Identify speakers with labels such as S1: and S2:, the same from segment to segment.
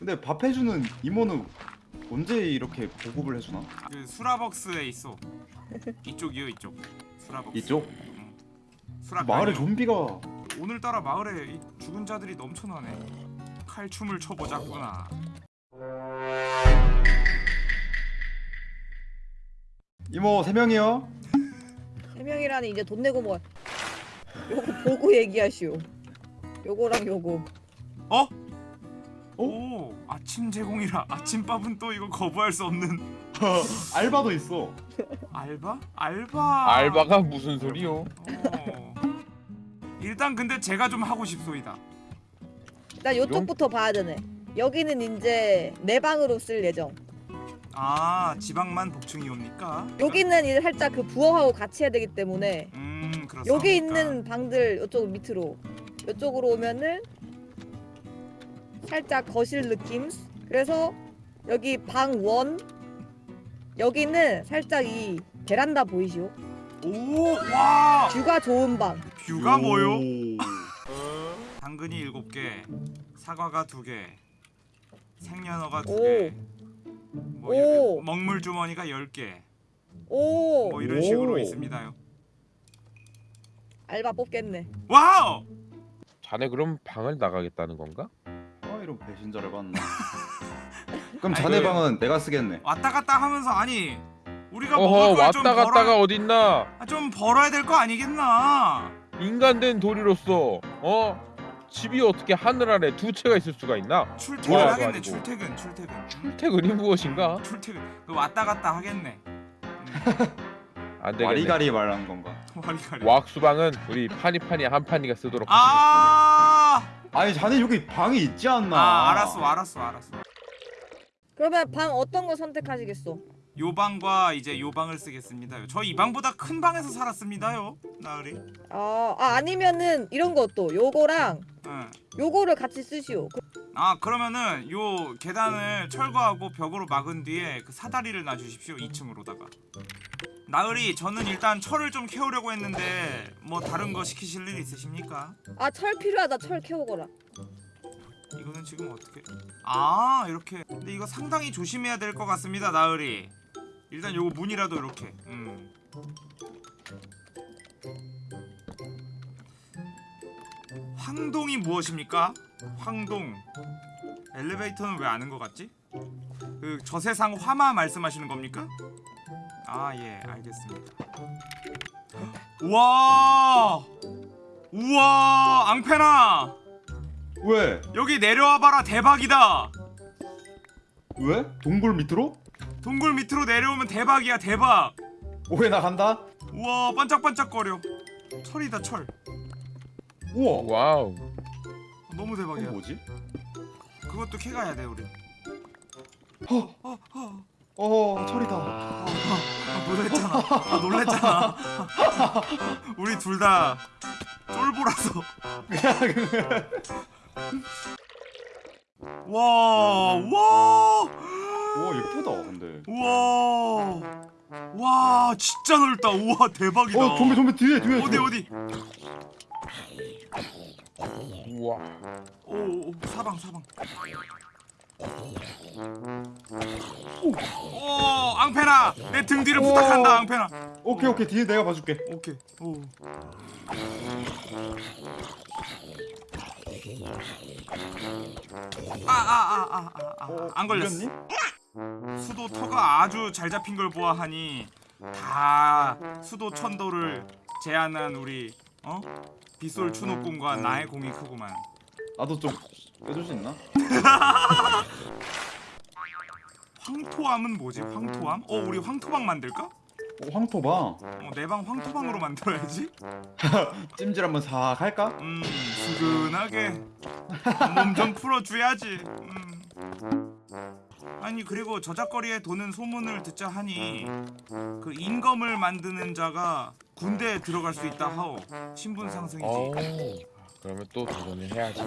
S1: 근데 밥 해주는 이모는 언제 이렇게 보급을 해주나?
S2: 그 수라벅스에 있어. 이쪽이요 이쪽. 수라벅스.
S1: 이쪽?
S2: 수라
S1: 마을에. 좀비가
S2: 오늘따라 마을에 이 죽은 자들이 넘쳐나네. 칼춤을 춰보자꾸나.
S1: 이모 세 명이요?
S3: 세 명이라는 이제 돈 내고 뭐 요거 보고 얘기하시오. 요거랑 요거.
S2: 어? 오 아침 제공이라 아침밥은 또 이거 거부할 수 없는
S1: 알바도 있어.
S2: 알바? 알바.
S4: 알바가 무슨 소리요?
S2: 어. 일단 근데 제가 좀 하고 싶소이다.
S3: 일단 요쪽부터 봐야 되네. 여기는 이제 내 방으로 쓸 예정.
S2: 아 지방만 복층이 옵니까?
S3: 여기는 이제 살짝 그 부엌하고 같이 해야 되기 때문에
S2: 음 그렇습니까?
S3: 여기 있는 방들 이쪽 밑으로 이쪽으로 오면은 살짝 거실 느낌. 그래서 여기 방 원. 여기는 살짝 이 베란다 보이시오?
S2: 오 와
S3: 뷰가 좋은 방.
S2: 뷰가 뭐요?
S1: 오.
S2: 당근이 일곱 개, 사과가 두 개, 생연어가 두
S3: 오.
S2: 개, 뭐
S3: 오.
S2: 먹물 주머니가 열 개,
S3: 오
S2: 뭐 이런
S1: 오.
S2: 식으로 있습니다요.
S3: 알바 뽑겠네.
S2: 와우!
S4: 자네 그럼 방을 나가겠다는 건가?
S1: 아 이런 배신자를 봤나? 그럼
S2: 아니,
S1: 자네
S2: 그-
S1: 방은 내가 쓰겠네.
S2: 왔다 갔다 하면서 아니 우리가
S4: 어허
S2: 먹을 걸좀
S4: 왔다 갔다가
S2: 벌어
S4: 어딨나?
S2: 아, 좀 벌어야 될 거 아니겠나?
S4: 인간된 도리로서 어 집이 어떻게 하늘 아래 두 채가 있을 수가 있나?
S2: 출퇴근
S4: 뭐야,
S2: 하겠네
S4: 아니고.
S2: 출퇴근 출퇴근
S4: 출퇴근이 무엇인가?
S2: 출퇴근 그 왔다 갔다 하겠네. 음,
S4: 안 되겠네.
S1: 와리가리 말하는 건가?
S2: 와리가리.
S4: 왁수방은 우리 파니파니 한 판이가 쓰도록.
S2: 아,
S1: 아니 자네 여기 방이 있지 않나?
S2: 아 알았어 알았어 알았어.
S3: 그러면 방 어떤 거 선택하시겠어?
S2: 요 방과 이제 요 방을 쓰겠습니다요. 저 이 방보다 큰 방에서 살았습니다요. 나으리.
S3: 아, 아 아니면은 이런 것도 요거랑
S2: 응.
S3: 요거를 같이 쓰시오. 그-
S2: 아 그러면은 요 계단을 철거하고 벽으로 막은 뒤에 그 사다리를 놔주십시오 2층으로다가 나으리 저는 일단 철을 좀 캐오려고 했는데 뭐 다른 거 시키실 일 있으십니까?
S3: 아, 철 필요하다. 철 캐오거라.
S2: 이거는 지금 어떻게 아 이렇게 근데 이거 상당히 조심해야 될 것 같습니다 나으리 일단 요거 문이라도 이렇게 음. 황동이 무엇입니까? 황동 엘리베이터는 왜 아는 것 같지? 그 저세상 화마 말씀하시는 겁니까? 아 예 알겠습니다 우와 우와 앙페나
S1: 왜?
S2: 여기 내려와봐라 대박이다
S1: 왜? 동굴 밑으로?
S2: 동굴 밑으로 내려오면 대박이야 대박
S1: 오해 나 간다.
S2: 우와 반짝반짝거려 철이다 철
S1: 우와.
S4: 와우.
S2: 너무 대박이야
S1: 뭐지?
S2: 그것도 캐가야 돼 우리
S1: 허.
S2: 어, 어,
S1: 어 철이다.
S2: 어, 아, 놀랬잖아 아, 놀랬잖아 우리 둘 다 쫄보라서 와, 와,
S1: 와 예쁘다 근데.
S2: 우와, 와, 진짜 넓다. 우와, 대박이다.
S1: 어 좀비 좀비 뒤에 뒤에.
S2: 어디
S1: 뒤에.
S2: 어디?
S4: 우와.
S2: 오, 오, 오, 사방 사방. 앙페나, 내 등 뒤를
S1: 오.
S2: 부탁한다, 앙페나.
S1: 오케이 오케이 뒤에 내가 봐줄게.
S2: 오케이. 오. 아, 아, 아, 아, 아, 아,
S1: 어,
S2: 걸렸어.
S1: 걸렸니?
S2: 수도 터가 아주 잘 잡힌 걸 보아하니 다 수도 천도를 제안한 우리 어 빗솔 추노꾼과 나의 공이 크구만.
S1: 나도 좀 빼줄 수 있나?
S2: 황토함은 뭐지? 황토함? 어 우리 황토방 만들까?
S1: 어, 황토방.
S2: 어, 내 방 황토방으로 만들어야지.
S1: 찜질 한번 싹 할까?
S2: 음 스근하게 몸 좀 풀어줘야지. 음. 아니 그리고 저작거리에 도는 소문을 듣자 하니 그 인검을 만드는 자가 군대에 들어갈 수 있다 하오. 신분 상승이지.
S4: 어. 그러면 또 도전을 해야지.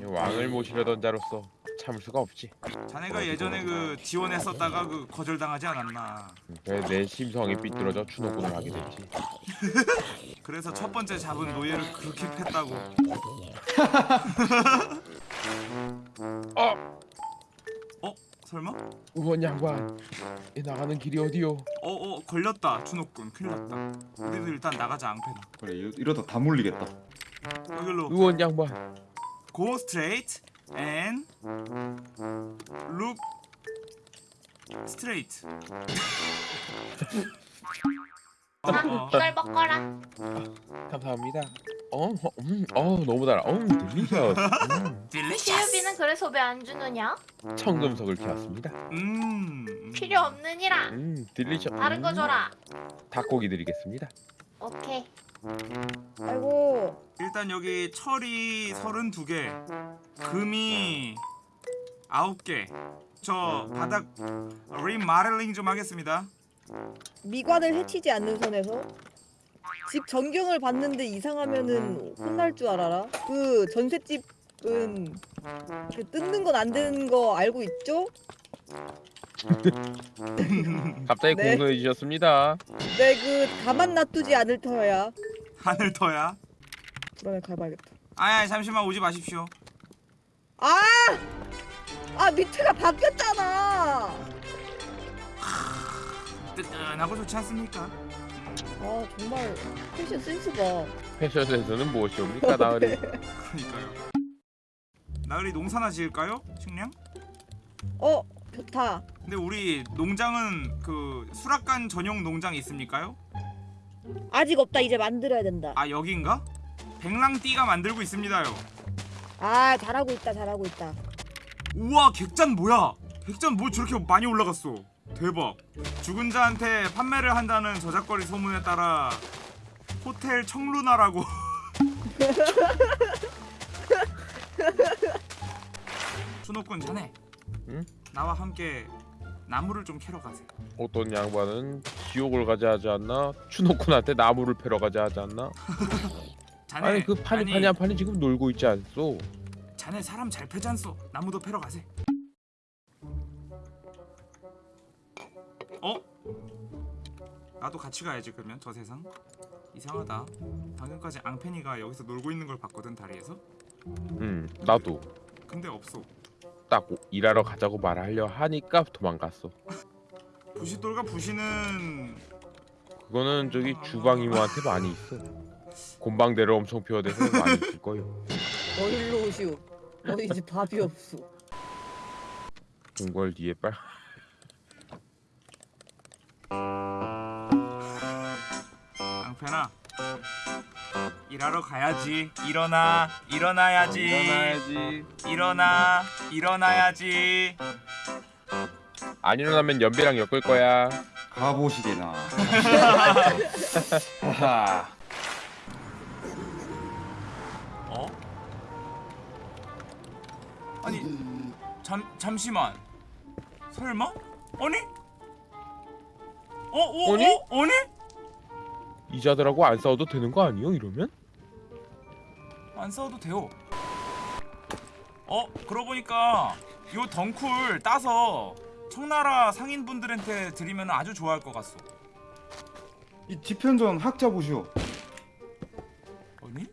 S4: 이 왕을 모시려던 자로서 참을 수가 없지.
S2: 자네가 예전에 그 지원했었다가 그 거절당하지 않았나.
S4: 그래 내 심성이 삐뚤어져 추노꾼을 하게 됐지.
S2: 그래서 첫 번째 잡은 노예를 그렇게 팼다고.
S4: 어.
S2: 설마?
S4: 의원 양반 이 나가는 길이 어디요?
S2: 어어 걸렸다 준호군 큰일 났다 우리도 일단 나가자 앙패나
S1: 그래 이러- 이러다 다 몰리겠다
S2: 여기로
S4: 의원 양반
S2: go straight and look straight 어, 어.
S5: 이걸 먹거라.
S4: 감사합니다. 어, 어, 음, 어 너무 달아. 어, Delicious. 음,
S5: 시유비는 그래서 왜 안 주느냐?
S4: 청금석을 키웠습니다.
S2: 음, 음.
S5: 필요 없느니라.
S4: 음, delicious.
S5: 다른 거 줘라.
S4: 닭고기 드리겠습니다.
S5: 오케이.
S2: 일단 여기 철이 32개 금이 9개 저 바닥 리모델링 좀 하겠습니다
S3: 미관을 해치지 않는 선에서 집 전경을 봤는데 이상하면은 혼날 줄 알아라. 그 전셋집은 그 뜯는 건 안 되는 거 알고 있죠?
S4: 갑자기
S3: 네.
S4: 공손해 주셨습니다.
S3: 내그 가만 놔두지 않을 터야.
S2: 하늘 터야
S3: 그러네 가봐야겠다.
S2: 아야 잠시만 오지 마십시오
S3: 아! 아 밑에가 바뀌었잖아.
S2: 뜨끈하고 좋지 않습니까?
S3: 아 정말 패션 센스 봐.
S4: 패션에서는 무엇이 옵니까, 나으리?
S2: 그러니까요 나으리 농사나 지을까요? 식량?
S3: 어 좋다.
S2: 근데 우리 농장은 그 수락관 전용 농장 있습니까요?
S3: 아직 없다. 이제 만들어야 된다.
S2: 아 여긴가? 백랑띠가 만들고 있습니다요
S3: 아 잘하고 있다. 잘하고 있다.
S2: 우와 객잔 뭐야 객잔 뭐 저렇게 많이 올라갔어 대박 죽은 자한테 판매를 한다는 저작거리 소문에 따라 호텔 청루나라고 준호군 자네
S4: 응?
S2: 나와 함께 나무를 좀 캐러 가세요
S4: 어떤 양반은 지옥을 가자 하지 않나? 추노쿤한테 나무를 패러 가자 하지 않나?
S2: 자네
S4: 아니 그 판이
S2: 아니,
S4: 판이 한 판이 지금 놀고 있지 않소?
S2: 자네 사람 잘 패지 않소 나무도 패러 가세 어? 나도 같이 가야지 그러면 저 세상 이상하다 방금까지 앙페니가 여기서 놀고 있는 걸 봤거든 다리에서
S4: 음, 나도
S2: 근데 없어
S4: 딱 일하러 가자고 말하려 하니까 도망갔어.
S2: 부시돌과 부시는
S4: 그거는 저기 주방 이모한테 많이 있어. 곤방대로 엄청 피워대서 많이 있을 거요.
S3: 너 일로 오시오. 너 이제 답이 없어.
S4: 동걸 뒤에 빨.
S2: 앙페나 일하러 가야지 일어나 일어나야지
S4: 일어나야지.
S2: 일어나 일어나야지
S4: 안 일어나면 연비랑 엮을 거야.
S1: 가보시게나
S2: 잠 잠시만 설마? 아니? 어? 어?
S4: 아니?
S2: 어? 아니?
S4: 이자들하고 안 싸워도 되는 거 아니요? 이러면?
S2: 안 싸워도 돼요 어? 그러고 보니까 요 덩쿨 따서 청나라 상인분들한테 드리면 아주 좋아할 것 같소
S1: 이 지편전 학자 보시오
S2: 아니?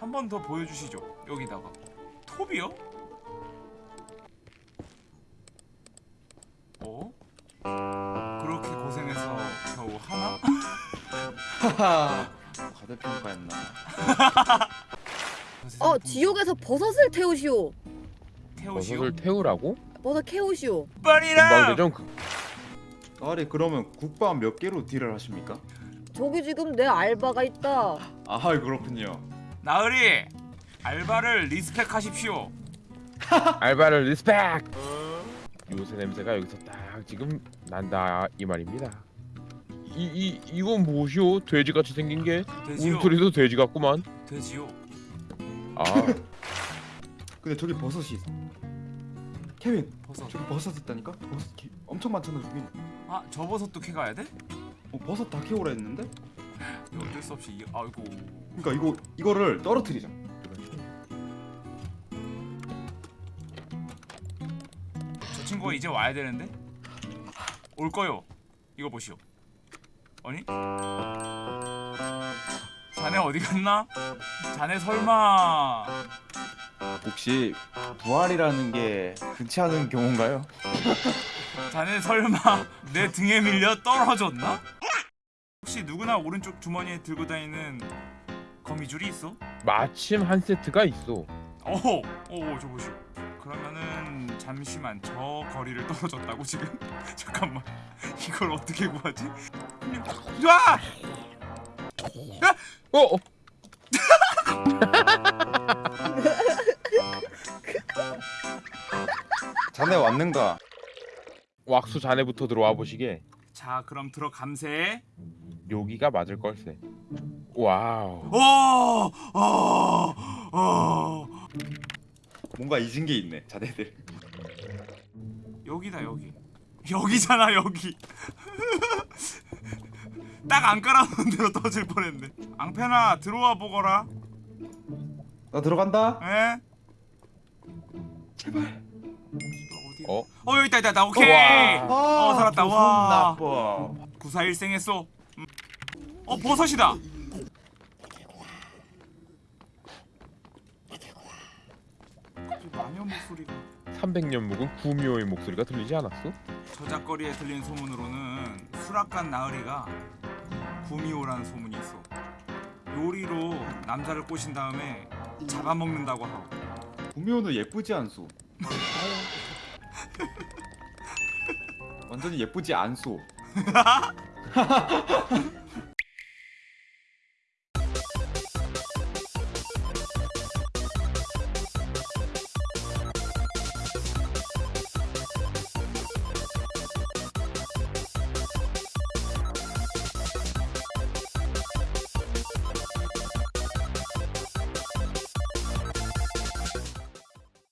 S2: 한 번 더 보여주시죠 여기다가 톱이요?
S1: 하하 과대평가였나
S3: 어 지옥에서 버섯을 태우시오.
S2: 태우시오
S4: 버섯을 태우라고?
S3: 버섯 캐오시오.
S2: 빨리라!
S4: 곤방대전 그,
S1: 나리 그러면 국밥 몇 개로 deal을 하십니까?
S3: 저기 지금 내 알바가 있다.
S1: 아 그렇군요
S2: 나으리! 알바를 respect하십시오
S4: 알바를 respect. 요새 냄새가 여기서 딱 지금 난다 이 말입니다. 이 이 이건 무엇이오? 돼지같이 생긴 게
S2: 돼지요
S4: 울소리도 돼지 같구만.
S2: 돼지요
S4: 아
S1: 근데 저기 버섯이 있어 케빈
S2: 버섯
S1: 저기 버섯 있다니까? 버섯 기- 엄청 많잖아 저기
S2: 아 저 버섯도 캐가야 돼?
S1: 어, 버섯 다 캐오라 했는데?
S2: 어쩔 수 없이 이- 아이고
S1: 그러니까 이거 이거를 떨어뜨리자
S2: 저 친구가 이제 와야 되는데 올 거요. 이거 보시오. 아니? 자네 어디 갔나? 자네 설마
S1: 혹시 부활이라는 게 흔치 않은 경우인가요?
S2: 자네 설마 내 등에 밀려 떨어졌나? 혹시 누구나 오른쪽 주머니에 들고 다니는 거미줄이 있어?
S4: 마침 한 세트가 있어.
S2: 어허, 어, 저 보시오. 그러면은 잠시만 저 거리를 떨어졌다고 지금? 잠깐만 이걸 어떻게 구하지? 야!
S4: 어, 어.
S1: 자네 왔는가?
S4: 왁수 자네부터 들어와 보시게.
S2: 자 그럼 들어감세.
S4: 여기가 맞을 걸세. 와우.
S2: 어, 어, 어.
S1: 뭔가 잊은 게 있네 자네들
S2: 여기다 여기. 여기잖아 여기. 딱 안 깔아놓은 대로 터질 뻔했네. 앙페나 들어와 보거라.
S1: 나 들어간다
S2: 에? 제발. 어디?
S4: 어?
S2: 어 여기 있다 있다 있다. 오케이.
S4: 와.
S2: 어, 살았다.
S1: 무슨
S2: 와.
S1: 나빠
S2: 구사일생했어. 음. 어 버섯이다. 마녀 목소리가
S4: 300년 묵은 구미호의 목소리가 들리지 않았어?
S2: 저작거리에 들린 소문으로는 수락관 나으리가 구미호라는 소문이 있어. 요리로 남자를 꼬신 다음에 잡아먹는다고 하고.
S1: 구미호는 예쁘지 않소 완전히 예쁘지 않소